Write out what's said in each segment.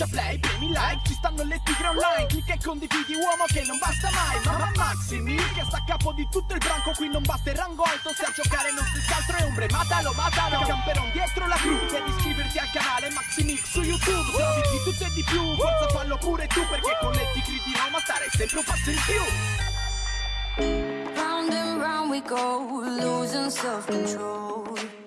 schiaccia play, premi like Ci stanno le tigre online Clicca e condividi uomo che non basta mai Mamma Maximi che sta a capo di tutto il branco Qui non basta il rango alto Se a giocare non si altro è ombre Matalo, matalo Camperon dietro la crew Devi iscriverti al canale Maximix su YouTube Se di tutto e di più Forza fallo pure tu Perché con le tigre di Roma stare sempre un passo in più Round and round we go, losing self-control.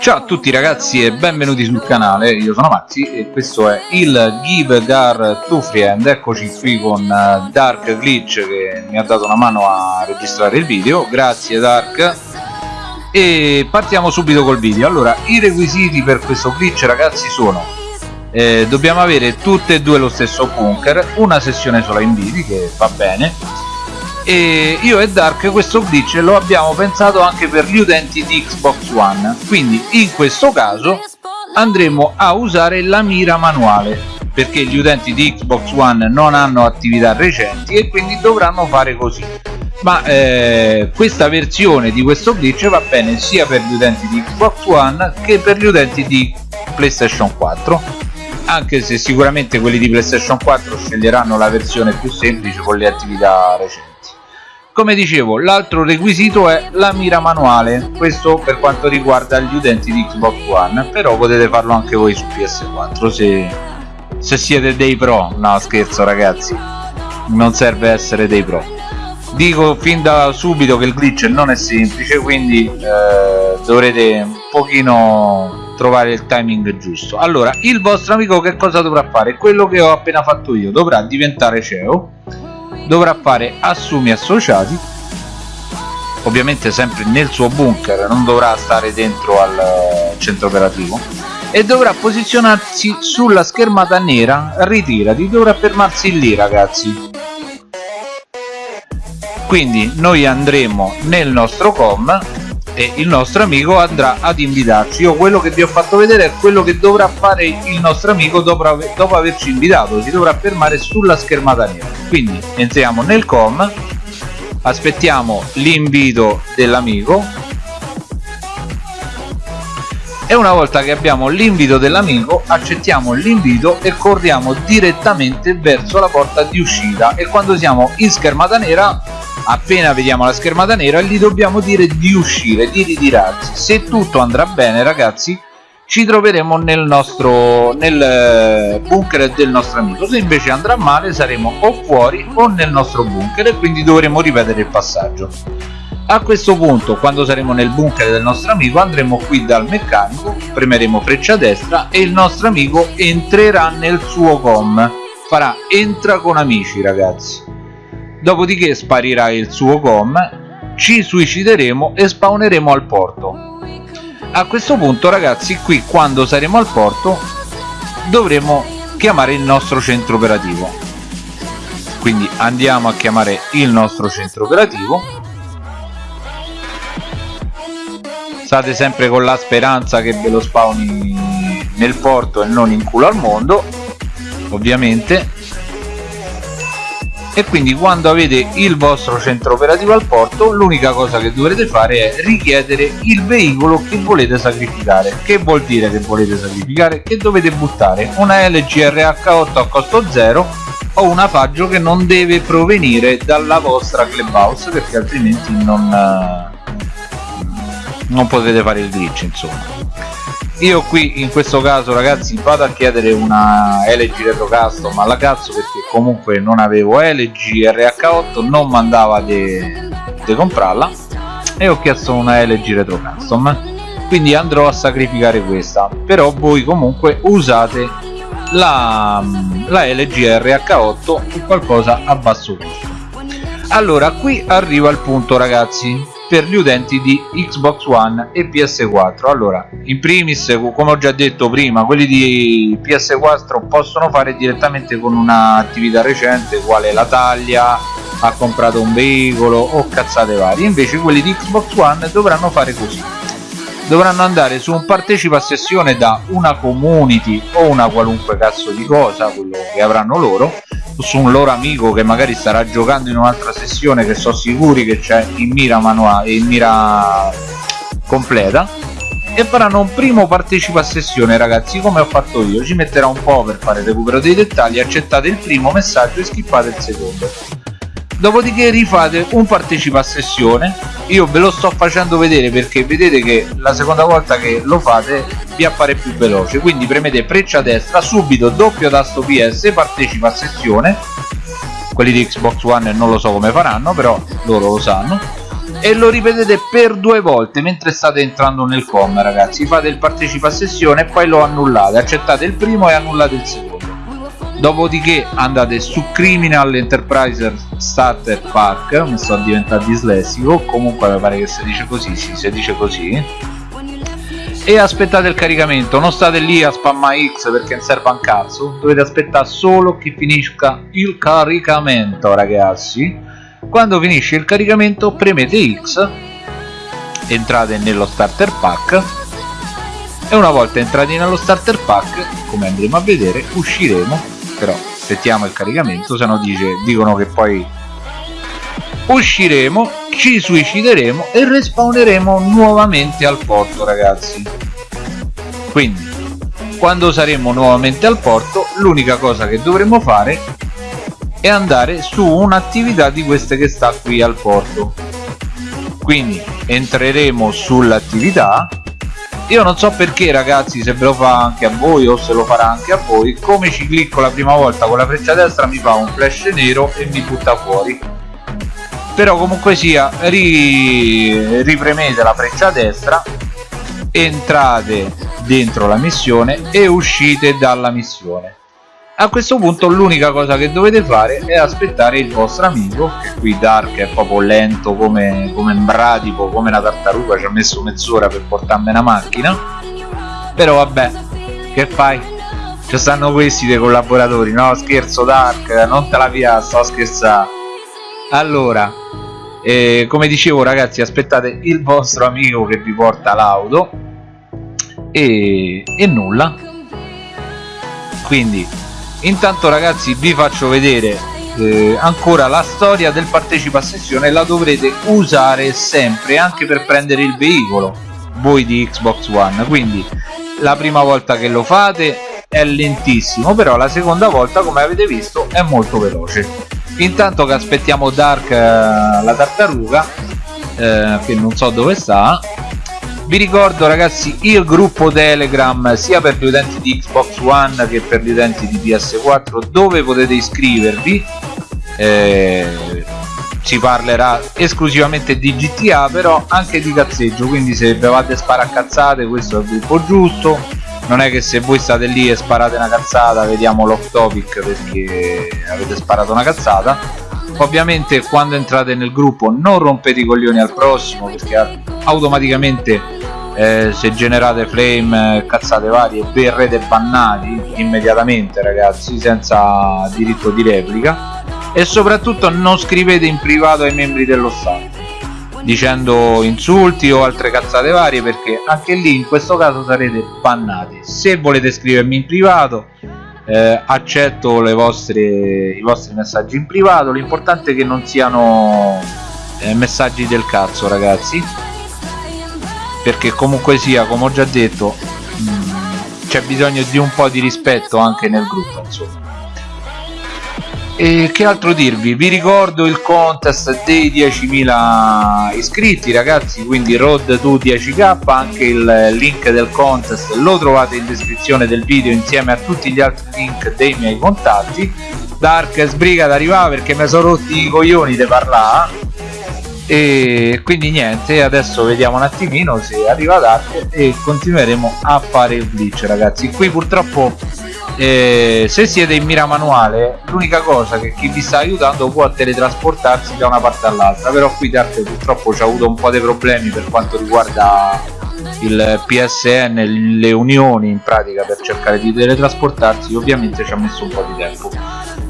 Ciao a tutti ragazzi e benvenuti sul canale, io sono Maxi e questo è il Give Gar to Friend, eccoci qui con eh, Dark Glitch che mi ha dato una mano a registrare il video, grazie Dark. E partiamo subito col video, allora i requisiti per questo glitch ragazzi sono eh, dobbiamo avere tutte e due lo stesso bunker, una sessione sola in vivi che va bene e io e Dark questo glitch lo abbiamo pensato anche per gli utenti di Xbox One. Quindi in questo caso andremo a usare la mira manuale perché gli utenti di Xbox One non hanno attività recenti e quindi dovranno fare così. Ma eh, questa versione di questo glitch va bene sia per gli utenti di Xbox One che per gli utenti di PlayStation 4 anche se sicuramente quelli di PlayStation 4 sceglieranno la versione più semplice con le attività recenti come dicevo l'altro requisito è la mira manuale. Questo per quanto riguarda gli utenti di Xbox One però potete farlo anche voi su PS4 se, se siete dei pro. No scherzo ragazzi. Non serve essere dei pro. Dico fin da subito che il glitch non è semplice quindi eh, dovrete un pochino trovare il timing giusto. Allora il vostro amico che cosa dovrà fare? Quello che ho appena fatto io. Dovrà diventare CEO dovrà fare assumi associati ovviamente sempre nel suo bunker non dovrà stare dentro al eh, centro operativo e dovrà posizionarsi sulla schermata nera ritirati dovrà fermarsi lì ragazzi. Quindi noi andremo nel nostro com e il nostro amico andrà ad invitarci. Io quello che vi ho fatto vedere è quello che dovrà fare il nostro amico dopo, ave dopo averci invitato si dovrà fermare sulla schermata nera. Quindi entriamo nel com aspettiamo l'invito dell'amico. E una volta che abbiamo l'invito dell'amico accettiamo l'invito e corriamo direttamente verso la porta di uscita. E quando siamo in schermata nera appena vediamo la schermata nera gli dobbiamo dire di uscire di ritirarsi. Se tutto andrà bene ragazzi ci troveremo nel nostro nel eh, bunker del nostro amico. Se invece andrà male saremo o fuori o nel nostro bunker e quindi dovremo ripetere il passaggio. A questo punto quando saremo nel bunker del nostro amico andremo qui dal meccanico premeremo freccia destra e il nostro amico entrerà nel suo com. Farà entra con amici ragazzi dopodiché sparirà il suo com ci suicideremo e spawneremo al porto. A questo punto ragazzi qui quando saremo al porto dovremo chiamare il nostro centro operativo. Quindi andiamo a chiamare il nostro centro operativo. State sempre con la speranza che ve lo spawni nel porto e non in culo al mondo ovviamente e quindi quando avete il vostro centro operativo al porto l'unica cosa che dovrete fare è richiedere il veicolo che volete sacrificare. Che vuol dire che volete sacrificare? Che dovete buttare? Una LGRH8 a costo 0 o un afaggio che non deve provenire dalla vostra clubhouse perché altrimenti non, non potete fare il glitch insomma. Io qui in questo caso ragazzi vado a chiedere una LG Retro Custom alla cazzo perché comunque non avevo LG RH8 non mandava di comprarla. E ho chiesto una LG Retro Custom. Quindi andrò a sacrificare questa. Però voi comunque usate la, la LG RH8 qualcosa a basso costo. Allora qui arriva il punto ragazzi per gli utenti di Xbox One e PS4 allora in primis come ho già detto prima quelli di PS4 possono fare direttamente con un'attività recente quale la taglia ha comprato un veicolo o cazzate varie. Invece quelli di Xbox One dovranno fare così. Dovranno andare su un partecipa a sessione da una community o una qualunque cazzo di cosa quello che avranno loro su un loro amico che magari starà giocando in un'altra sessione che sono sicuri che c'è in mira manuale in mira completa e faranno un primo partecipa a sessione ragazzi. Come ho fatto io ci metterà un po' per fare recupero dei dettagli accettate il primo messaggio e skippate il secondo dopodiché rifate un partecipa a sessione. Io ve lo sto facendo vedere perché vedete che la seconda volta che lo fate vi appare più veloce. Quindi premete freccia destra subito doppio tasto ps partecipa a sessione. Quelli di xbox one non lo so come faranno però loro lo sanno. E lo ripetete per due volte mentre state entrando nel com ragazzi. Fate il partecipa a sessione e poi lo annullate. Accettate il primo e annullate il secondo dopodiché andate su Criminal Enterprise Starter Pack mi sto diventando dislessico comunque mi pare che si dice così sì, si dice così. E aspettate il caricamento non state lì a spammare X perché non serve un cazzo dovete aspettare solo che finisca il caricamento ragazzi. Quando finisce il caricamento premete X entrate nello starter pack e una volta entrati nello starter pack come andremo a vedere usciremo però aspettiamo il caricamento se no dice, dicono che poi usciremo ci suicideremo e respawneremo nuovamente al porto ragazzi. Quindi quando saremo nuovamente al porto l'unica cosa che dovremo fare è andare su un'attività di queste che sta qui al porto. Quindi entreremo sull'attività io non so perché ragazzi se ve lo fa anche a voi o se lo farà anche a voi come ci clicco la prima volta con la freccia destra mi fa un flash nero e mi butta fuori. Però comunque sia ri... ripremete la freccia destra entrate dentro la missione e uscite dalla missione a questo punto l'unica cosa che dovete fare è aspettare il vostro amico che qui Dark è proprio lento come, come bradipo come una tartaruga ci ha messo mezz'ora per portarmi una macchina. Però vabbè che fai? Ci stanno questi dei collaboratori no? Scherzo Dark non te la via sto scherzando allora eh, come dicevo ragazzi aspettate il vostro amico che vi porta l'auto. E, e nulla. Quindi intanto ragazzi vi faccio vedere eh, ancora la storia del partecipa a sessione. La dovrete usare sempre anche per prendere il veicolo voi di Xbox One. Quindi la prima volta che lo fate è lentissimo però la seconda volta come avete visto è molto veloce. Intanto che aspettiamo Dark eh, la tartaruga eh, che non so dove sta vi ricordo ragazzi il gruppo telegram sia per gli utenti di xbox one che per gli utenti di ps4 dove potete iscrivervi. Eh, si parlerà esclusivamente di gta però anche di cazzeggio quindi se bevate sparacazzate questo è il gruppo giusto. Non è che se voi state lì e sparate una cazzata vediamo l'off topic perché avete sparato una cazzata. Ovviamente quando entrate nel gruppo non rompete i coglioni al prossimo perché automaticamente eh, se generate flame eh, cazzate varie verrete bannati immediatamente ragazzi senza diritto di replica. E soprattutto non scrivete in privato ai membri dello staff dicendo insulti o altre cazzate varie perché anche lì in questo caso sarete bannati. Se volete scrivermi in privato eh, accetto vostre, i vostri messaggi in privato. L'importante è che non siano eh, messaggi del cazzo ragazzi perché comunque sia come ho già detto mm, c'è bisogno di un po' di rispetto anche nel gruppo insomma. E che altro dirvi? Vi ricordo il contest dei 10.000 iscritti ragazzi quindi road to 10k anche il link del contest lo trovate in descrizione del video insieme a tutti gli altri link dei miei contatti. Dark sbriga ad arrivare perché mi sono rotti i coglioni di parlare e quindi niente adesso vediamo un attimino se arriva Dark e continueremo a fare il glitch ragazzi. Qui purtroppo eh, se siete in mira manuale l'unica cosa che chi vi sta aiutando può teletrasportarsi da una parte all'altra. Però qui Dark purtroppo ci ha avuto un po' dei problemi per quanto riguarda il PSN, le unioni in pratica per cercare di teletrasportarsi. Ovviamente ci ha messo un po' di tempo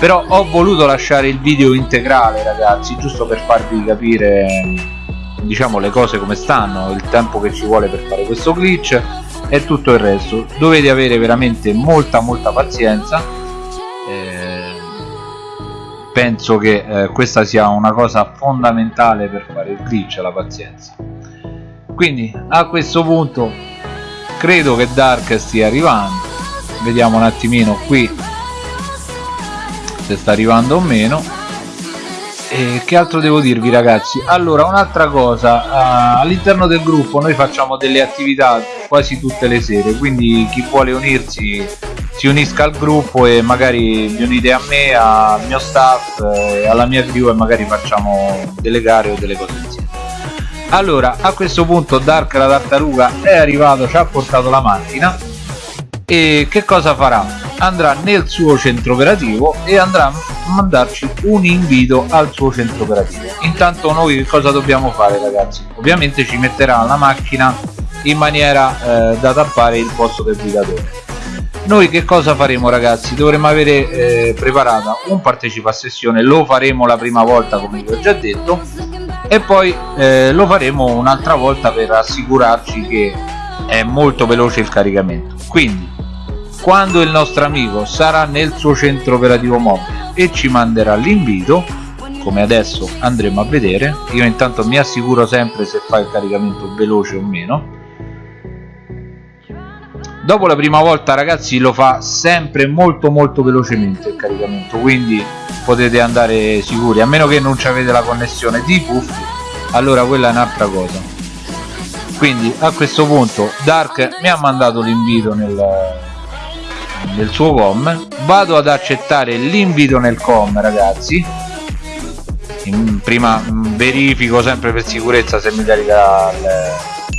però ho voluto lasciare il video integrale ragazzi giusto per farvi capire diciamo le cose come stanno il tempo che ci vuole per fare questo glitch e tutto il resto. Dovete avere veramente molta molta pazienza. Eh, penso che eh, questa sia una cosa fondamentale per fare il glitch la pazienza. Quindi a questo punto credo che Dark stia arrivando. Vediamo un attimino qui se sta arrivando o meno. E che altro devo dirvi ragazzi? Allora un'altra cosa uh, all'interno del gruppo noi facciamo delle attività quasi tutte le sere quindi chi vuole unirsi si unisca al gruppo e magari vi unite a me al mio staff eh, alla mia crew e magari facciamo delle gare o delle cose insieme. Allora a questo punto Dark la tartaruga è arrivato ci ha portato la macchina. E che cosa farà? Andrà nel suo centro operativo e andrà a mandarci un invito al suo centro operativo intanto noi che cosa dobbiamo fare ragazzi? ovviamente ci metterà la macchina in maniera eh, da tappare il posto del guidatore noi che cosa faremo ragazzi? dovremo avere eh, preparata un partecipa a sessione lo faremo la prima volta come vi ho già detto e poi eh, lo faremo un'altra volta per assicurarci che è molto veloce il caricamento quindi quando il nostro amico sarà nel suo centro operativo mobile e ci manderà l'invito come adesso andremo a vedere io intanto mi assicuro sempre se fa il caricamento veloce o meno. Dopo la prima volta ragazzi lo fa sempre molto molto velocemente il caricamento quindi potete andare sicuri a meno che non avete la connessione di puff allora quella è un'altra cosa. Quindi a questo punto Dark mi ha mandato l'invito nel, del suo com vado ad accettare l'invito nel com ragazzi. Prima verifico sempre per sicurezza se mi carica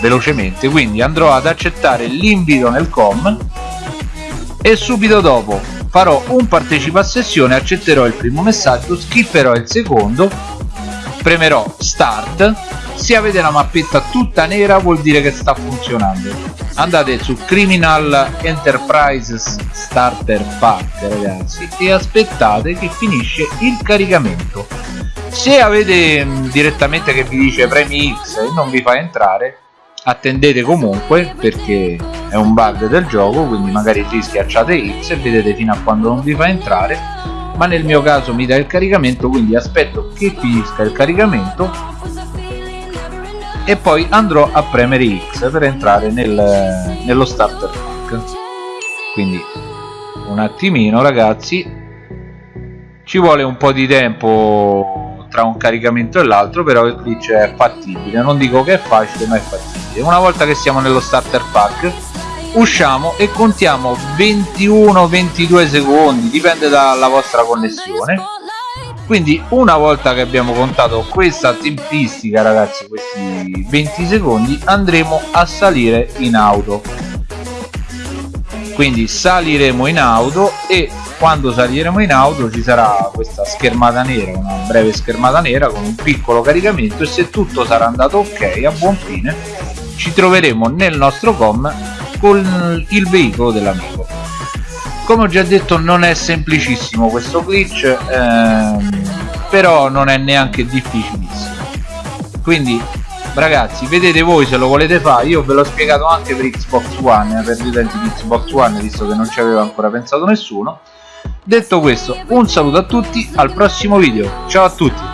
velocemente. Quindi andrò ad accettare l'invito nel com e subito dopo farò un partecipa a sessione accetterò il primo messaggio skipperò il secondo premerò start se avete la mappetta tutta nera vuol dire che sta funzionando. Andate su Criminal Enterprise Starter Pack ragazzi e aspettate che finisce il caricamento. Se avete mm, direttamente che vi dice premi X e non vi fa entrare attendete comunque perché è un bug del gioco quindi magari lì schiacciate X e vedete fino a quando non vi fa entrare. Ma nel mio caso mi dà il caricamento quindi aspetto che finisca il caricamento e poi andrò a premere X per entrare nel, nello starter pack. Quindi un attimino ragazzi. Ci vuole un po' di tempo tra un caricamento e l'altro però glitch è fattibile. Non dico che è facile ma è fattibile. Una volta che siamo nello starter pack usciamo e contiamo 21-22 secondi dipende dalla vostra connessione quindi una volta che abbiamo contato questa tempistica ragazzi questi 20 secondi andremo a salire in auto. Quindi saliremo in auto e quando saliremo in auto ci sarà questa schermata nera una breve schermata nera con un piccolo caricamento e se tutto sarà andato ok a buon fine ci troveremo nel nostro com con il veicolo dell'amico come ho già detto non è semplicissimo questo glitch ehm, però non è neanche difficilissimo. Quindi ragazzi vedete voi se lo volete fare. Io ve l'ho spiegato anche per Xbox One eh, per gli utenti di Xbox One visto che non ci aveva ancora pensato nessuno. Detto questo un saluto a tutti al prossimo video. Ciao a tutti